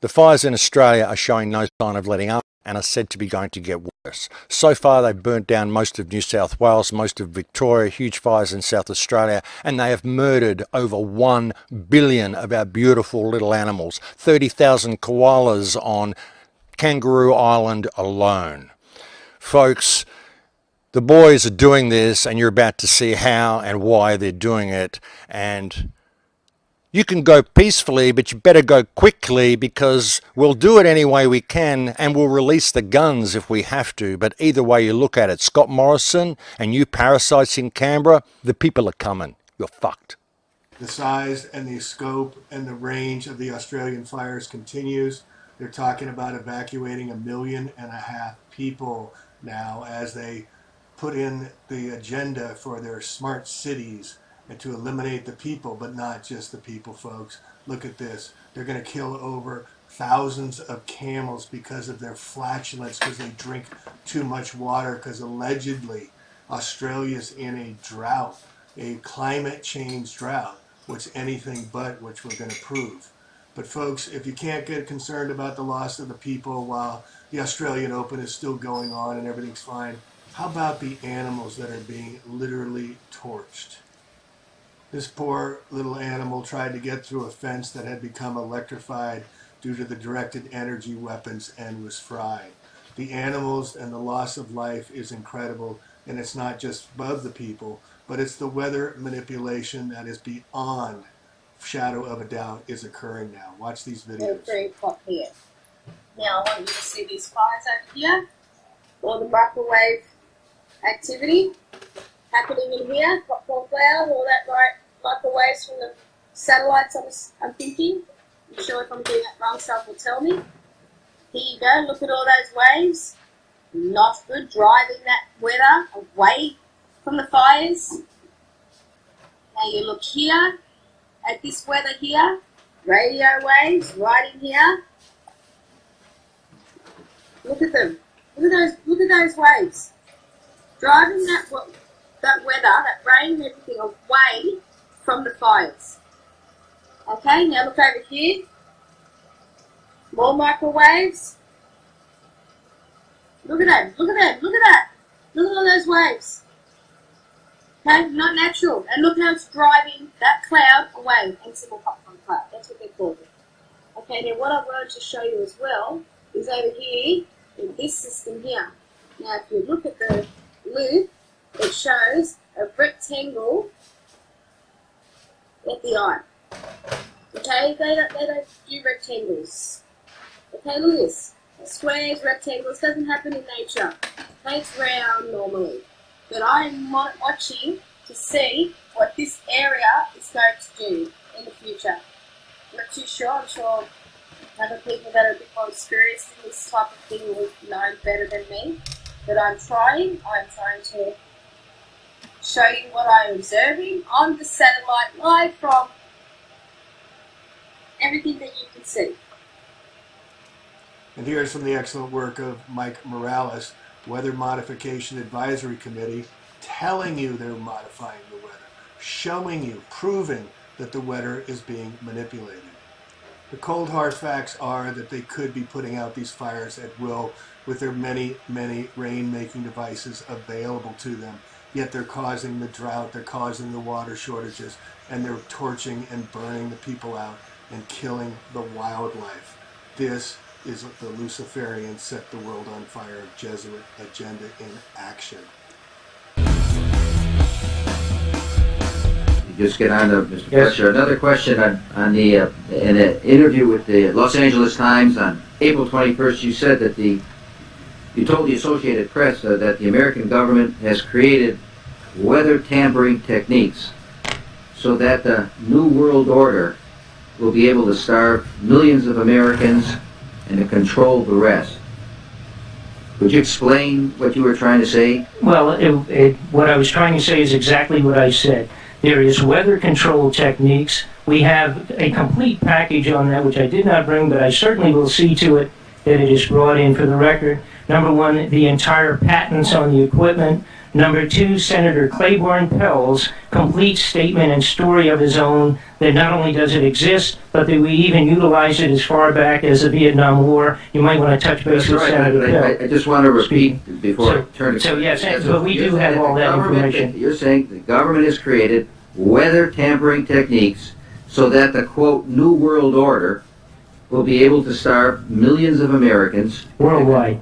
The fires in Australia are showing no sign of letting up and are said to be going to get worse. So far, they've burnt down most of New South Wales, most of Victoria, huge fires in South Australia, and they have murdered over 1 billion of our beautiful little animals, 30,000 koalas on Kangaroo Island alone. Folks, the boys are doing this, and you're about to see how and why they're doing it. And you can go peacefully, but you better go quickly because we'll do it any way we can and we'll release the guns if we have to. But either way you look at it, Scott Morrison and you parasites in Canberra, the people are coming. You're fucked. The size and the scope and the range of the Australian fires continues. They're talking about evacuating a million and a half people now as they put in the agenda for their smart cities and to eliminate the people, but not just the people, folks. Look at this. They're going to kill over thousands of camels because of their flatulence, because they drink too much water, because allegedly Australia's in a drought, a climate change drought, which anything but, which we're going to prove. But folks, if you can't get concerned about the loss of the people while the Australian Open is still going on and everything's fine, how about the animals that are being literally torched? This poor little animal tried to get through a fence that had become electrified due to the directed energy weapons and was fried. The animals and the loss of life is incredible, and it's not just above the people, but it's the weather manipulation that is beyond shadow of a doubt is occurring now. Watch these They're videos. very hot here. Now I want you to see these fires over here. All the microwave activity happening in here. Popcorn cloud, all that right microwaves from the satellites I'm, I'm thinking. I'm sure if I'm doing that wrong, someone will tell me. Here you go, look at all those waves. Not good, driving that weather away from the fires. Now you look here at this weather here, radio waves right in here. Look at them. Look at those. Look at those waves. Driving that wa- that weather, that rain, and everything away from the fires. Okay. Now look over here. More microwaves. Look at that. Look at that. Look at that. Look at all those waves. Okay, not natural. And look how it's driving that cloud away. Invincible popcorn cloud. That's what they call it. Okay, now what I wanted to show you as well is over here in this system here. Now if you look at the loop, it shows a rectangle at the eye. Okay, they don't, they don't do rectangles. Okay, look at this. Squares, rectangles, doesn't happen in nature. Okay, it's round normally. But I'm watching to see what this area is going to do in the future. Not too sure, I'm sure other people that are a bit more experienced in this type of thing will know better than me. But I'm trying, I'm trying to show you what I'm observing on the satellite live from everything that you can see. And here's from the excellent work of Mike Morales, Weather Modification Advisory Committee, telling you they're modifying the weather, showing you, proving that the weather is being manipulated. The cold hard facts are that they could be putting out these fires at will with their many, many rain-making devices available to them. Yet they're causing the drought, they're causing the water shortages, and they're torching and burning the people out and killing the wildlife. This is the Luciferian set the world on fire Jesuit agenda in action. Just get on to Mr. Yes. Fletcher. Another question on, on the, uh, in an interview with the Los Angeles Times on April 21st, you said that the, you told the Associated Press uh, that the American government has created weather tampering techniques so that the New World Order will be able to starve millions of Americans and to control the rest. Could you explain what you were trying to say? Well, it, it, what I was trying to say is exactly what I said. There is weather control techniques. We have a complete package on that, which I did not bring, but I certainly will see to it that it is brought in for the record. Number one, the entire patents on the equipment. Number two, Senator Claiborne Pell's complete statement and story of his own that not only does it exist, but that we even utilize it as far back as the Vietnam War. You might want to touch base That's with right. Senator I- Pell. I, I just want to repeat before So- I turn it. so yes, Yeah, but we do have all that information. You're saying the government has created weather tampering techniques so that the quote New World Order will be able to starve millions of Americans, Worldwide.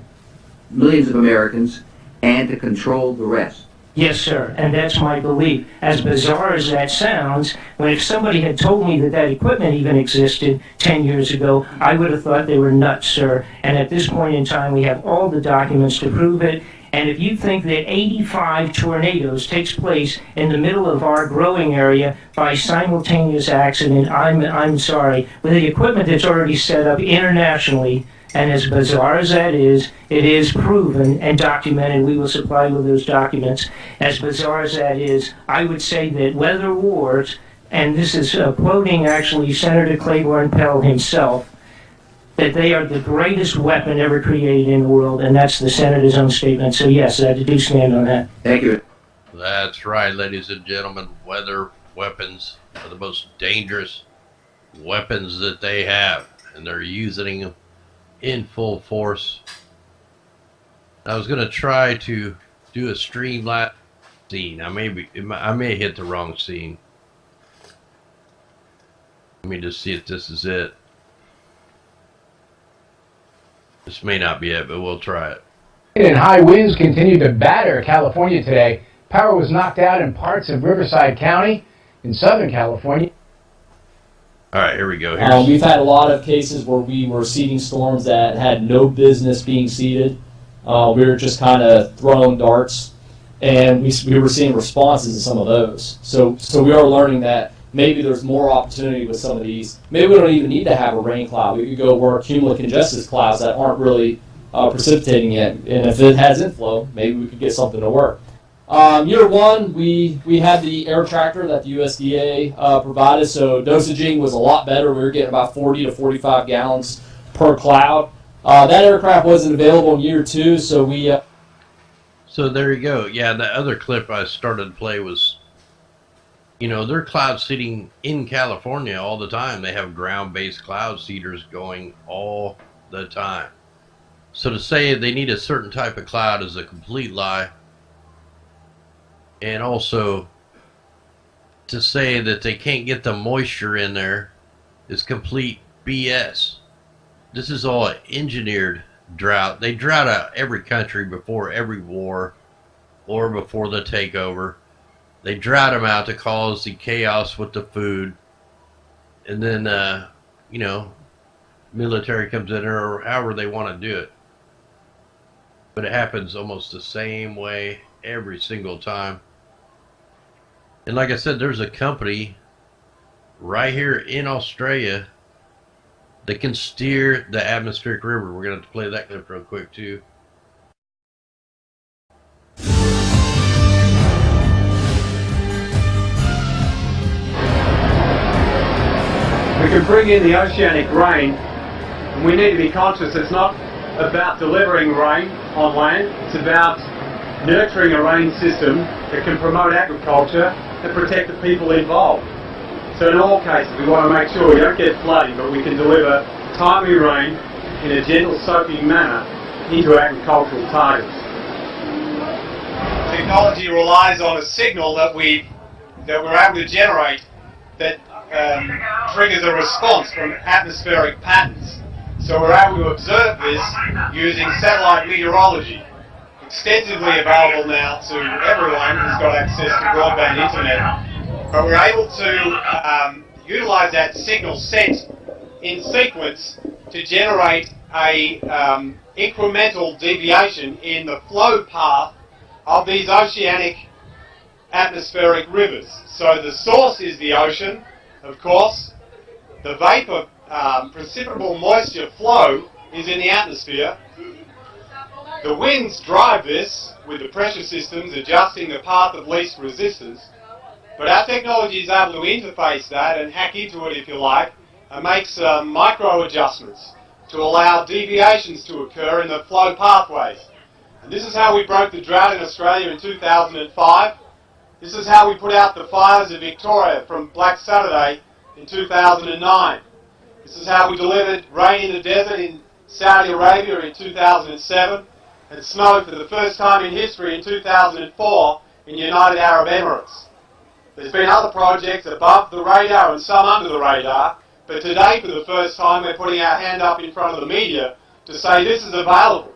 Millions of Americans, and to control the rest. Yes, sir, and that's my belief. As bizarre as that sounds, when if somebody had told me that that equipment even existed 10 years ago, I would have thought they were nuts, sir. And at this point in time, we have all the documents to prove it. And if you think that 85 tornadoes takes place in the middle of our growing area by simultaneous accident, I'm, I'm sorry. With the equipment that's already set up internationally, and as bizarre as that is, it is proven and documented. We will supply you with those documents. As bizarre as that is, I would say that weather wars, and this is uh, quoting actually Senator Claiborne Pell himself, that they are the greatest weapon ever created in the world, and that's the Senator's own statement. So yes, I do stand on that. Thank you. That's right, ladies and gentlemen. Weather weapons are the most dangerous weapons that they have, and they're using them in full force. I was going to try to do a streamline scene. I may be, I may hit the wrong scene. Let me just see if this is it. This may not be it, but we'll try it. And high winds continued to batter California today. Power was knocked out in parts of Riverside County in Southern California. All right, here we go. Um, we've had a lot of cases where we were seeding storms that had no business being seeded. Uh, we were just kind of throwing darts, and we, we were seeing responses to some of those. So, so we are learning that maybe there's more opportunity with some of these. Maybe we don't even need to have a rain cloud. We could go where cumulus congestus clouds that aren't really uh, precipitating yet, and if it has inflow, maybe we could get something to work. Um, year one, we, we had the air tractor that the USDA uh, provided, so dosaging was a lot better. We were getting about 40 to 45 gallons per cloud. Uh, that aircraft wasn't available in year two, so we uh, So there you go. Yeah, the other clip I started to play was, you know, they're cloud seeding in California all the time. They have ground based cloud seeders going all the time. So to say they need a certain type of cloud is a complete lie. And also to say that they can't get the moisture in there is complete BS. This is all engineered drought. They drought out every country before every war or before the takeover. They drought them out to cause the chaos with the food. And then, uh, you know, military comes in or however they want to do it. But it happens almost the same way every single time. And like I said, there's a company right here in Australia that can steer the atmospheric river. We're going to play that clip real quick too. We can bring in the oceanic rain, and we need to be conscious it's not about delivering rain on land, it's about nurturing a rain system that can promote agriculture and protect the people involved. So in all cases, we want to make sure we don't get flooding, but we can deliver timely rain in a gentle soaking manner into agricultural targets. Technology relies on a signal that we that we're able to generate that um, triggers a response from atmospheric patterns. So we're able to observe this using satellite meteorology, extensively available now to everyone who's got access to broadband internet. But we're able to um, utilize that signal set in sequence to generate a um, incremental deviation in the flow path of these oceanic atmospheric rivers. So the source is the ocean, of course. The vapor, um, precipitable moisture flow is in the atmosphere. The winds drive this with the pressure systems adjusting the path of least resistance. But our technology is able to interface that and hack into it, if you like, and make some micro adjustments to allow deviations to occur in the flow pathways. And this is how we broke the drought in Australia in 2005. This is how we put out the fires in Victoria from Black Saturday in 2009. This is how we delivered rain in the desert in Saudi Arabia in 2007 and snow for the first time in history in 2004 in United Arab Emirates. There's been other projects above the radar and some under the radar, but today for the first time we're putting our hand up in front of the media to say this is available.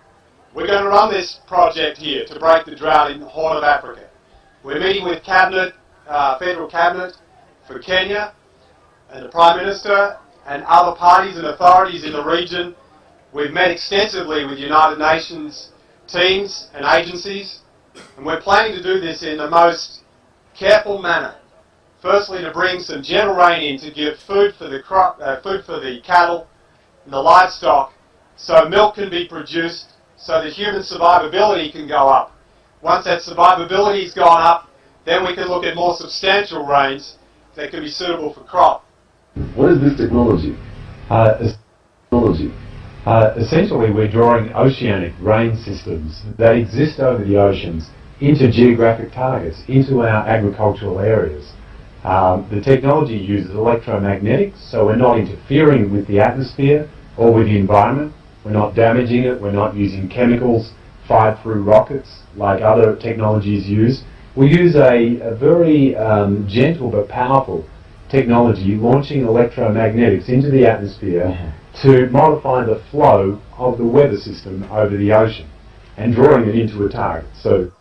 We're going to run this project here to break the drought in the Horn of Africa. We're meeting with Cabinet, uh, Federal Cabinet for Kenya and the Prime Minister and other parties and authorities in the region. We've met extensively with United Nations teams and agencies, and we're planning to do this in the most careful manner. Firstly, to bring some gentle rain in to give food for the crop, uh, food for the cattle and the livestock, so milk can be produced, so the human survivability can go up. Once that survivability's gone up, then we can look at more substantial rains that can be suitable for crop. What is this technology? Uh, Technology. Uh, essentially, we're drawing oceanic rain systems that exist over the oceans into geographic targets, into our agricultural areas. Um, the technology uses electromagnetics, so we're not interfering with the atmosphere or with the environment. We're not damaging it. We're not using chemicals fired through rockets like other technologies use. We use a, a very um, gentle but powerful technology launching electromagnetics into the atmosphere to modify the flow of the weather system over the ocean and drawing it into a target. So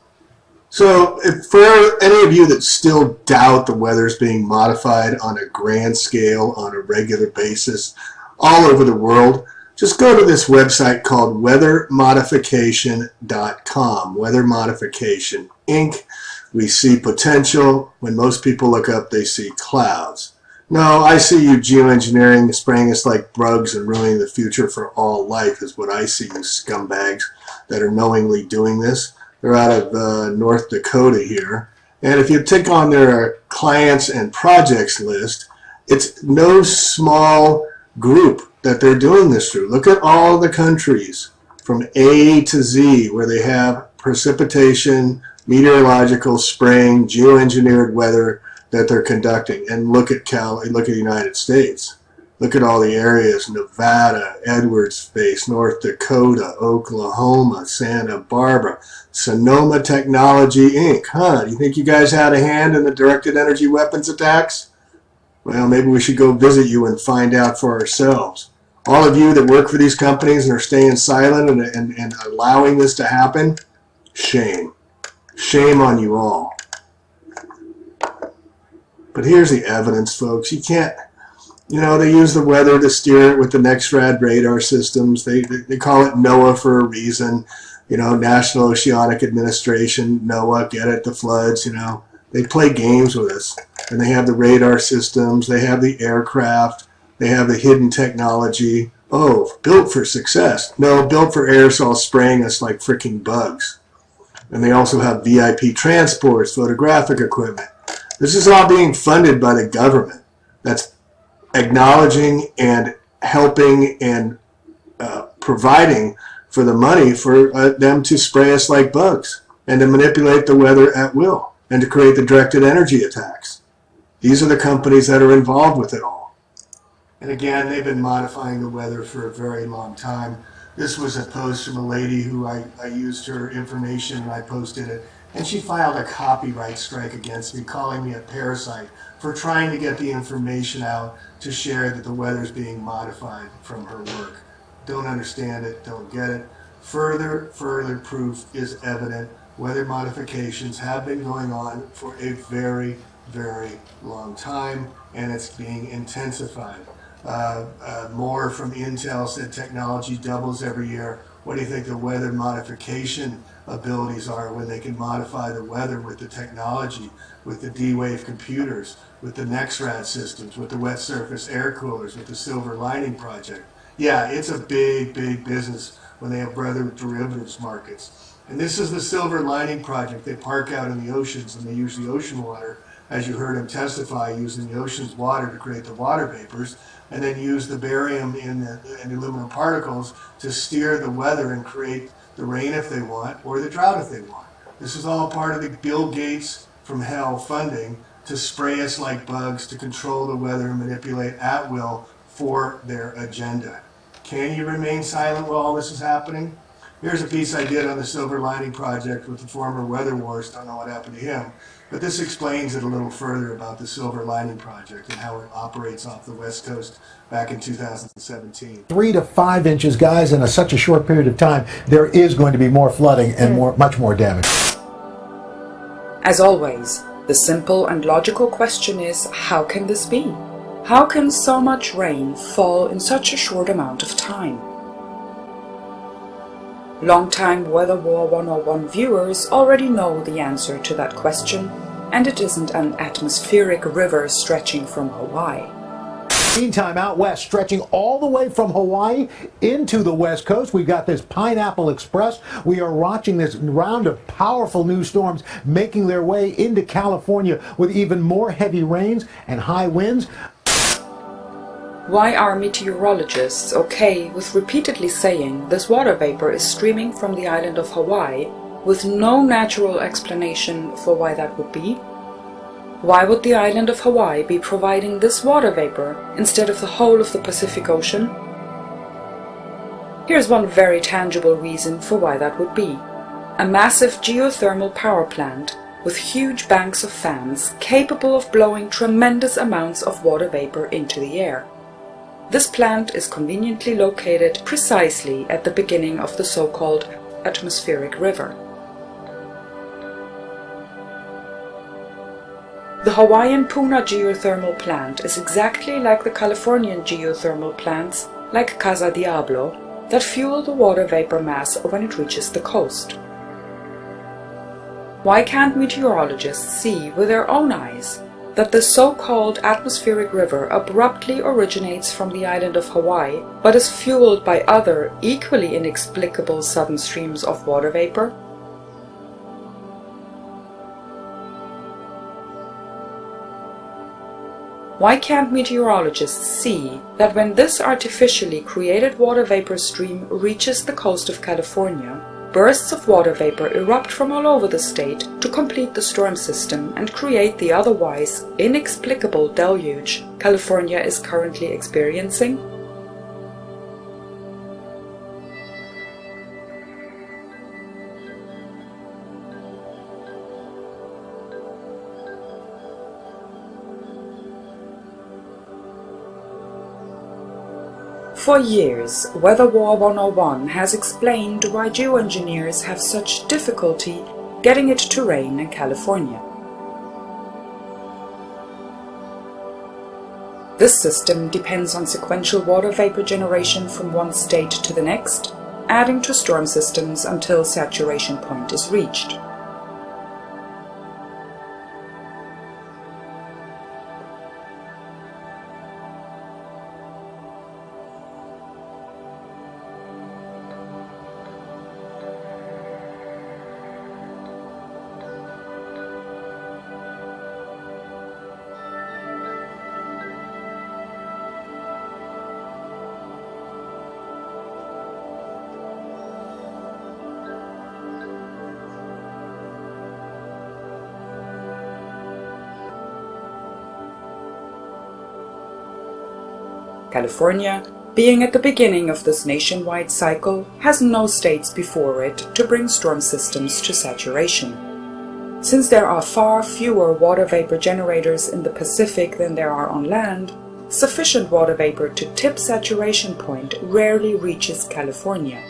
So, for any of you that still doubt the weather is being modified on a grand scale, on a regular basis, all over the world, just go to this website called weathermodification.com. Weather Modification Inc. We see potential. When most people look up, they see clouds. No, I see you geoengineering, spraying us like bugs and ruining the future for all life is what I see, you scumbags that are knowingly doing this. They're out of uh, North Dakota here. And if you take on their clients and projects list, it's no small group that they're doing this through. Look at all the countries from A to Z where they have precipitation, meteorological spraying, geoengineered weather that they're conducting. And look at Cal, look at the United States. Look at all the areas, Nevada, Edwards Space, North Dakota, Oklahoma, Santa Barbara, Sonoma Technology Inc. Huh, do you think you guys had a hand in the directed energy weapons attacks? Well, maybe we should go visit you and find out for ourselves. All of you that work for these companies and are staying silent and, and, and allowing this to happen, shame. Shame on you all. But here's the evidence, folks. You can't, you know, they use the weather to steer it with the NEXRAD radar systems. They, they, call it NOAA for a reason. You know, National Oceanic Administration, NOAA, get it, the floods, you know. They play games with us. And they have the radar systems, they have the aircraft, they have the hidden technology. Oh, built for success. No, built for aerosol spraying us like freaking bugs. And they also have VIP transports, photographic equipment. This is all being funded by the government. That's acknowledging and helping and uh, providing for the money for uh, them to spray us like bugs and to manipulate the weather at will and to create the directed energy attacks. These are the companies that are involved with it all. And again, they've been modifying the weather for a very long time. This was a post from a lady who I, I used her information and I posted it. And she filed a copyright strike against me, calling me a parasite for trying to get the information out to share that the weather is being modified from her work. Don't understand it, don't get it. Further, further proof is evident. Weather modifications have been going on for a very, very long time, and it's being intensified. Uh, uh, Moore from Intel said technology doubles every year. What do you think the weather modification abilities are when they can modify the weather with the technology, with the D-Wave computers, with the NEXRAD systems, with the wet surface air coolers, with the Silver Lining Project? Yeah, it's a big, big business when they have weather derivatives markets. And this is the Silver Lining Project. They park out in the oceans and they use the ocean water, as you heard him testify, using the ocean's water to create the water vapors and then use the barium in the, and aluminum particles to steer the weather and create the the rain if they want, or the drought if they want. This is all part of the Bill Gates from hell funding to spray us like bugs, to control the weather and manipulate at will for their agenda. Can you remain silent while all this is happening? Here's a piece I did on the Silver Lining Project with the former Weather Wars. Don't know what happened to him. But this explains it a little further about the Silver Lining Project and how it operates off the West Coast back in 2017. Three to five inches, guys, in a, such a short period of time, there is going to be more flooding and more, much more damage. As always, the simple and logical question is how can this be? How can so much rain fall in such a short amount of time? Longtime Weather War 101 viewers already know the answer to that question, and it isn't an atmospheric river stretching from Hawaii. Meantime, out west, stretching all the way from Hawaii into the west coast, we've got this Pineapple Express. We are watching this round of powerful new storms making their way into California with even more heavy rains and high winds. Why are meteorologists okay with repeatedly saying this water vapor is streaming from the island of Hawaii with no natural explanation for why that would be? Why would the island of Hawaii be providing this water vapor instead of the whole of the Pacific Ocean? Here's one very tangible reason for why that would be. A massive geothermal power plant with huge banks of fans capable of blowing tremendous amounts of water vapor into the air. This plant is conveniently located precisely at the beginning of the so-called atmospheric river. The Hawaiian Puna geothermal plant is exactly like the Californian geothermal plants, like Casa Diablo, that fuel the water vapor mass when it reaches the coast. Why can't meteorologists see with their own eyes that the so-called atmospheric river abruptly originates from the island of Hawaii, but is fueled by other, equally inexplicable sudden streams of water vapor? Why can't meteorologists see that when this artificially created water vapor stream reaches the coast of California, bursts of water vapor erupt from all over the state to complete the storm system and create the otherwise inexplicable deluge California is currently experiencing? For years, Weather War 101 has explained why geoengineers have such difficulty getting it to rain in California. This system depends on sequential water vapor generation from one state to the next, adding to storm systems until saturation point is reached. California, being at the beginning of this nationwide cycle, has no states before it to bring storm systems to saturation. Since there are far fewer water vapor generators in the Pacific than there are on land, sufficient water vapor to tip saturation point rarely reaches California.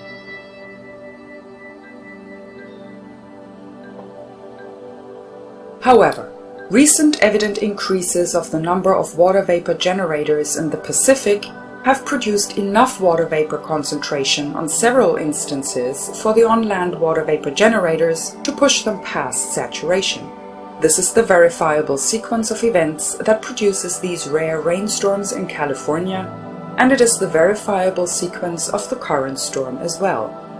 However, Recent evident increases of the number of water vapor generators in the Pacific have produced enough water vapor concentration on several instances for the on-land water vapor generators to push them past saturation. This is the verifiable sequence of events that produces these rare rainstorms in California, and it is the verifiable sequence of the current storm as well.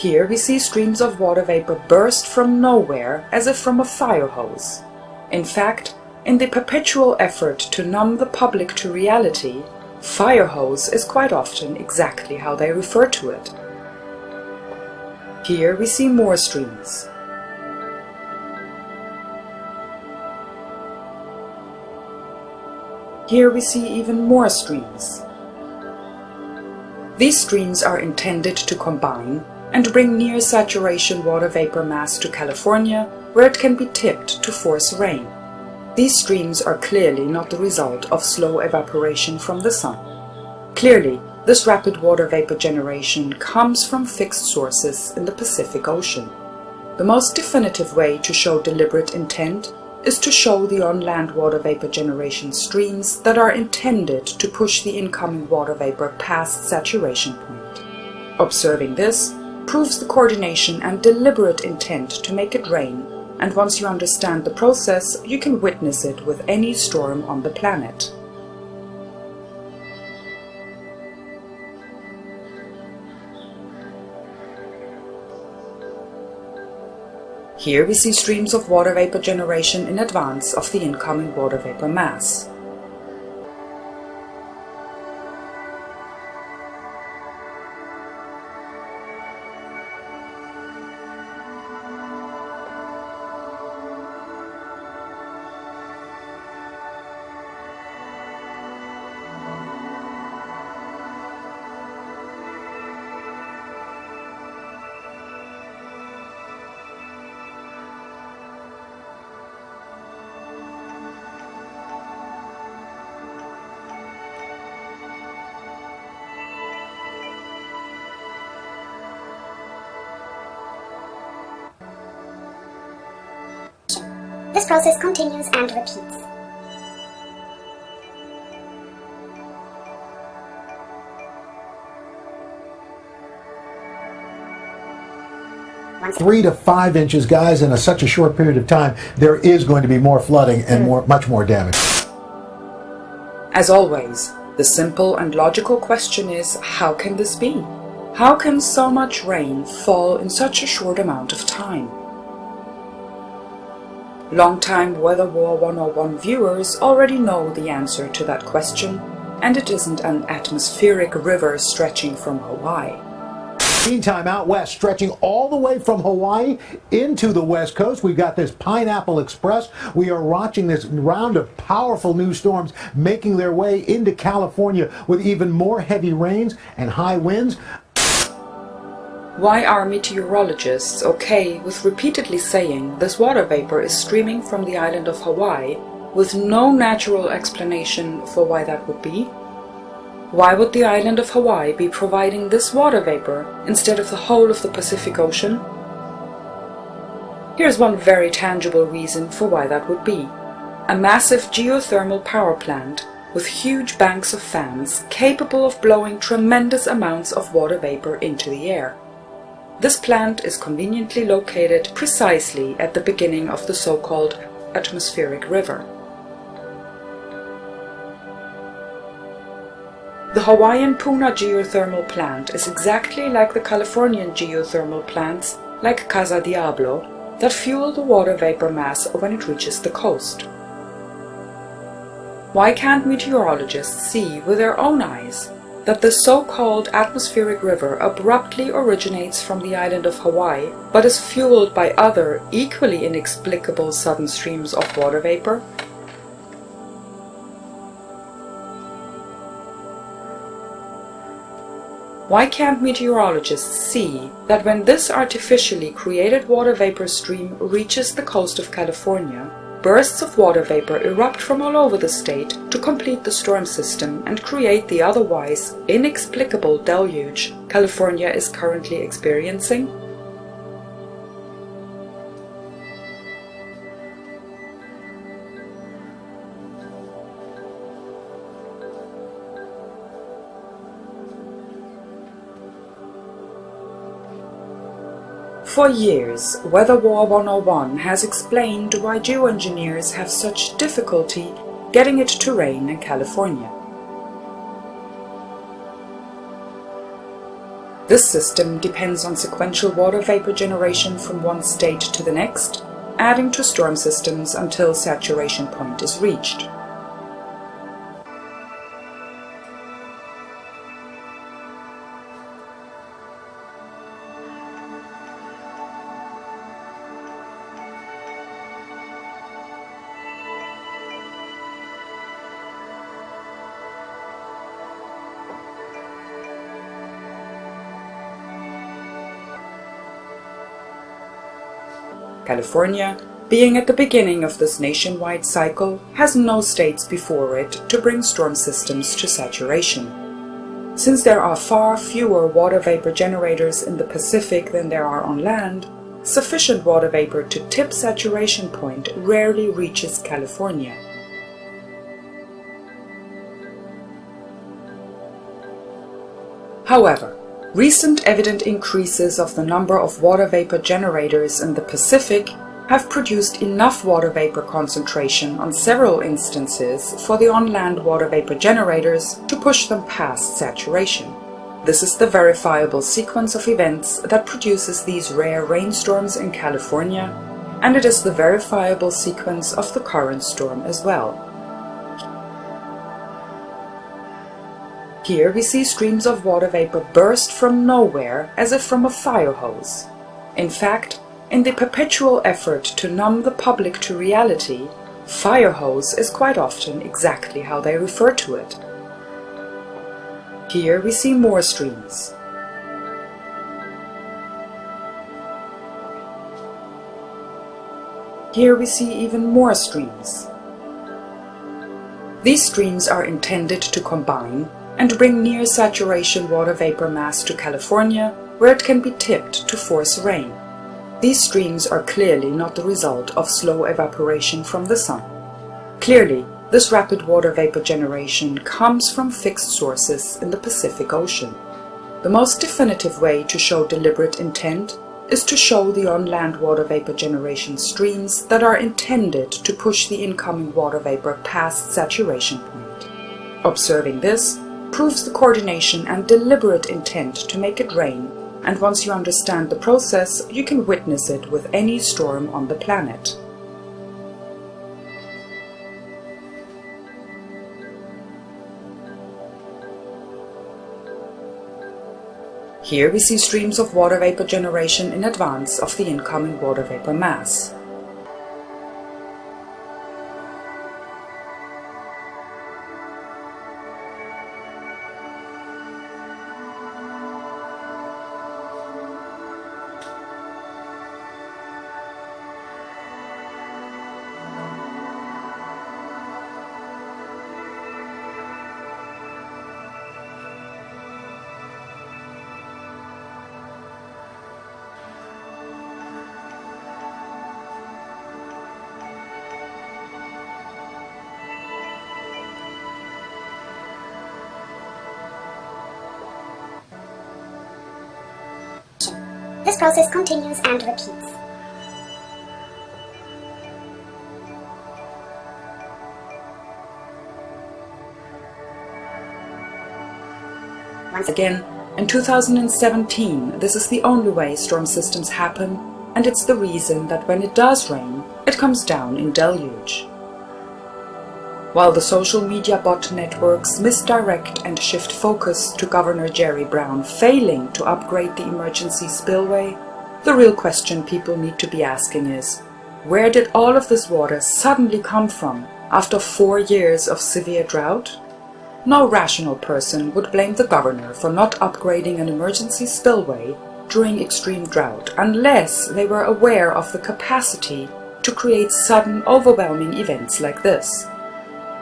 Here we see streams of water vapor burst from nowhere as if from a fire hose. In fact, in the perpetual effort to numb the public to reality, Fire hose is quite often exactly how they refer to it. Here we see more streams. Here we see even more streams. These streams are intended to combine and bring near saturation water vapor mass to California where it can be tipped to force rain. These streams are clearly not the result of slow evaporation from the sun. Clearly, this rapid water vapor generation comes from fixed sources in the Pacific Ocean. The most definitive way to show deliberate intent is to show the on-land water vapor generation streams that are intended to push the incoming water vapor past saturation point. Observing this proves the coordination and deliberate intent to make it rain, and once you understand the process, you can witness it with any storm on the planet. Here we see streams of water vapor generation in advance of the incoming water vapor mass. Process continues and repeats. Three to five inches, guys, in a, such a short period of time, there is going to be more flooding and more, much more damage. As always, the simple and logical question is, how can this be? How can so much rain fall in such a short amount of time? Longtime Weather War 101 viewers already know the answer to that question, and it isn't an atmospheric river stretching from Hawaii. Meantime, out west, stretching all the way from Hawaii into the west coast, we've got this Pineapple Express. We are watching this round of powerful new storms making their way into California with even more heavy rains and high winds. Why are meteorologists okay with repeatedly saying this water vapor is streaming from the island of Hawaii with no natural explanation for why that would be? Why would the island of Hawaii be providing this water vapor instead of the whole of the Pacific Ocean? Here's one very tangible reason for why that would be. A massive geothermal power plant with huge banks of fans capable of blowing tremendous amounts of water vapor into the air. This plant is conveniently located precisely at the beginning of the so-called atmospheric river. The Hawaiian Puna geothermal plant is exactly like the Californian geothermal plants like Casa Diablo that fuel the water vapor mass when it reaches the coast. Why can't meteorologists see with their own eyes that the so-called atmospheric river abruptly originates from the island of Hawaii but is fueled by other equally inexplicable sudden streams of water vapor? Why can't meteorologists see that when this artificially created water vapor stream reaches the coast of California, bursts of water vapor erupt from all over the state to complete the storm system and create the otherwise inexplicable deluge California is currently experiencing? For years, Weather War 101 has explained why geoengineers have such difficulty getting it to rain in California. This system depends on sequential water vapor generation from one state to the next, adding to storm systems until saturation point is reached. California, being at the beginning of this nationwide cycle, has no states before it to bring storm systems to saturation. Since there are far fewer water vapor generators in the Pacific than there are on land, sufficient water vapor to tip saturation point rarely reaches California. However, recent evident increases of the number of water vapor generators in the Pacific have produced enough water vapor concentration on several instances for the on-land water vapor generators to push them past saturation. This is the verifiable sequence of events that produces these rare rainstorms in California, and it is the verifiable sequence of the current storm as well. Here we see streams of water vapor burst from nowhere as if from a fire hose. In fact, in the perpetual effort to numb the public to reality, fire hose is quite often exactly how they refer to it. Here we see more streams. Here we see even more streams. These streams are intended to combine and bring near saturation water vapor mass to California where it can be tipped to force rain. These streams are clearly not the result of slow evaporation from the sun. Clearly, this rapid water vapor generation comes from fixed sources in the Pacific Ocean. The most definitive way to show deliberate intent is to show the on-land water vapor generation streams that are intended to push the incoming water vapor past saturation point. Observing this proves the coordination and deliberate intent to make it rain and once you understand the process, you can witness it with any storm on the planet. Here we see streams of water vapor generation in advance of the incoming water vapor mass. Process continues and repeats. Once again, in 2017, this is the only way storm systems happen, and it's the reason that when it does rain, it comes down in deluge. While the social media bot networks misdirect and shift focus to Governor Jerry Brown failing to upgrade the emergency spillway, the real question people need to be asking is, where did all of this water suddenly come from after four years of severe drought? No rational person would blame the governor for not upgrading an emergency spillway during extreme drought unless they were aware of the capacity to create sudden overwhelming events like this.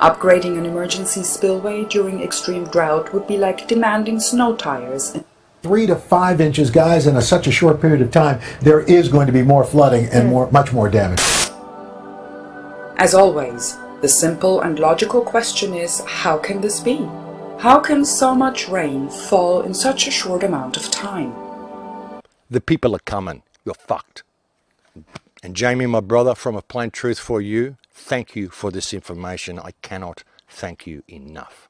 Upgrading an emergency spillway during extreme drought would be like demanding snow tires. Three to five inches, guys, in a, such a short period of time, there is going to be more flooding and hmm. more, much more damage. As always, the simple and logical question is, how can this be? How can so much rain fall in such a short amount of time? The people are coming. You're fucked. And Jamie, my brother, from A Plain Truth for You, thank you for this information. I cannot thank you enough.